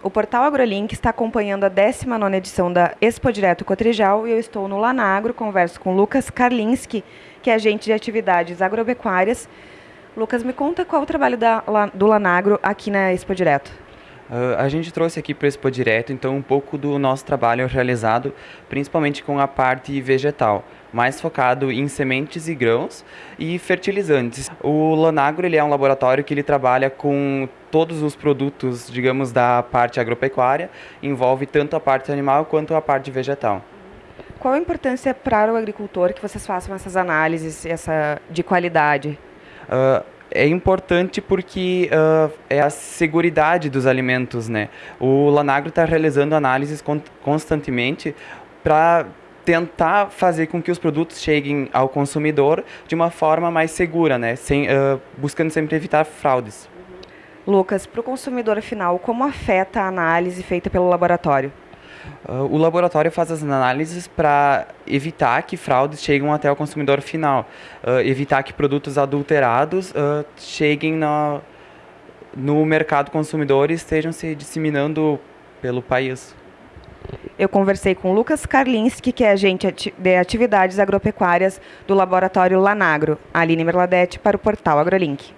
O portal AgroLink está acompanhando a 19ª edição da Expo Direto Cotrijal e eu estou no Lanagro, converso com Lucas Karlinski, que é agente de atividades agropecuárias. Lucas, me conta qual o trabalho da, do Lanagro aqui na Expo Direto. Uh, a gente trouxe aqui para o Expo Direto, então, um pouco do nosso trabalho realizado, principalmente com a parte vegetal, mais focado em sementes e grãos e fertilizantes. O Lanagro ele é um laboratório que ele trabalha com todos os produtos, digamos, da parte agropecuária, envolve tanto a parte animal quanto a parte vegetal. Qual a importância para o agricultor que vocês façam essas análises essa, de qualidade? Uh, é importante porque uh, é a seguridade dos alimentos, né? O Lanagro está realizando análises constantemente para tentar fazer com que os produtos cheguem ao consumidor de uma forma mais segura, né? Sem, uh, buscando sempre evitar fraudes. Lucas, para o consumidor final, como afeta a análise feita pelo laboratório? Uh, o laboratório faz as análises para evitar que fraudes cheguem até o consumidor final, uh, evitar que produtos adulterados uh, cheguem no, no mercado consumidor e estejam se disseminando pelo país. Eu conversei com Lucas Karlinski, que é agente de atividades agropecuárias do laboratório Lanagro, Aline Merladete, para o portal AgroLink.